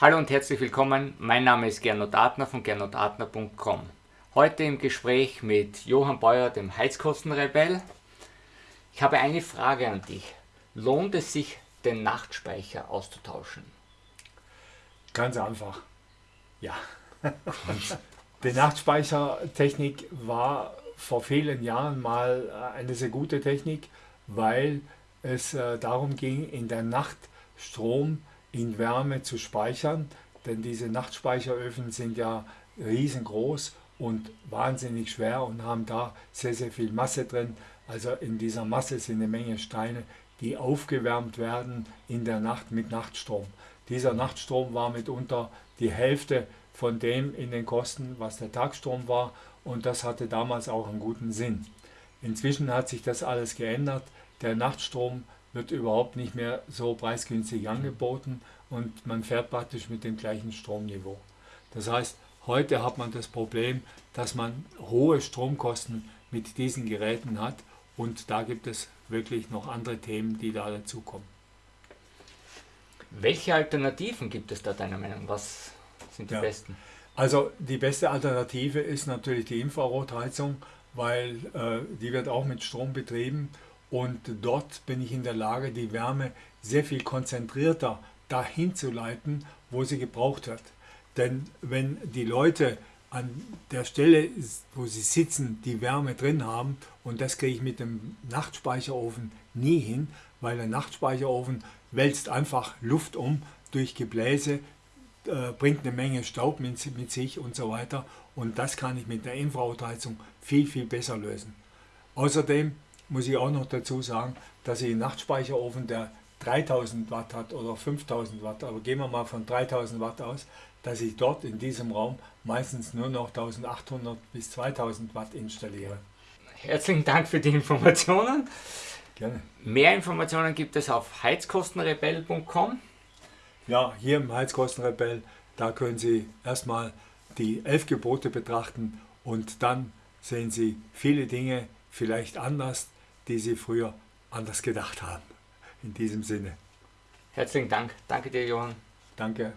Hallo und herzlich willkommen, mein Name ist Gernot Adner von gernotadner.com. Heute im Gespräch mit Johann Beuer, dem Heizkostenrebell. Ich habe eine Frage an dich. Lohnt es sich, den Nachtspeicher auszutauschen? Ganz einfach, ja. Die Nachtspeichertechnik war vor vielen Jahren mal eine sehr gute Technik, weil es äh, darum ging, in der Nacht Strom in Wärme zu speichern, denn diese Nachtspeicheröfen sind ja riesengroß und wahnsinnig schwer und haben da sehr, sehr viel Masse drin. Also in dieser Masse sind eine Menge Steine, die aufgewärmt werden in der Nacht mit Nachtstrom. Dieser Nachtstrom war mitunter die Hälfte von dem in den Kosten, was der Tagstrom war und das hatte damals auch einen guten Sinn. Inzwischen hat sich das alles geändert. Der Nachtstrom wird überhaupt nicht mehr so preisgünstig angeboten und man fährt praktisch mit dem gleichen Stromniveau. Das heißt, heute hat man das Problem, dass man hohe Stromkosten mit diesen Geräten hat und da gibt es wirklich noch andere Themen, die da dazukommen. Welche Alternativen gibt es da deiner Meinung? Was sind die ja. besten? Also die beste Alternative ist natürlich die Infrarotheizung, weil äh, die wird auch mit Strom betrieben und dort bin ich in der Lage, die Wärme sehr viel konzentrierter dahin zu leiten, wo sie gebraucht wird. Denn wenn die Leute an der Stelle, wo sie sitzen, die Wärme drin haben, und das kriege ich mit dem Nachtspeicherofen nie hin, weil der Nachtspeicherofen wälzt einfach Luft um durch Gebläse, äh, bringt eine Menge Staub mit, mit sich und so weiter. Und das kann ich mit der Infrarotheizung viel, viel besser lösen. Außerdem muss ich auch noch dazu sagen, dass ich einen Nachtspeicherofen, der 3000 Watt hat oder 5000 Watt, aber gehen wir mal von 3000 Watt aus, dass ich dort in diesem Raum meistens nur noch 1800 bis 2000 Watt installiere. Herzlichen Dank für die Informationen. Gerne. Mehr Informationen gibt es auf heizkostenrebell.com. Ja, hier im Heizkostenrebell, da können Sie erstmal die elf Gebote betrachten und dann sehen Sie viele Dinge vielleicht anders, die Sie früher anders gedacht haben. In diesem Sinne. Herzlichen Dank. Danke dir, Johann. Danke.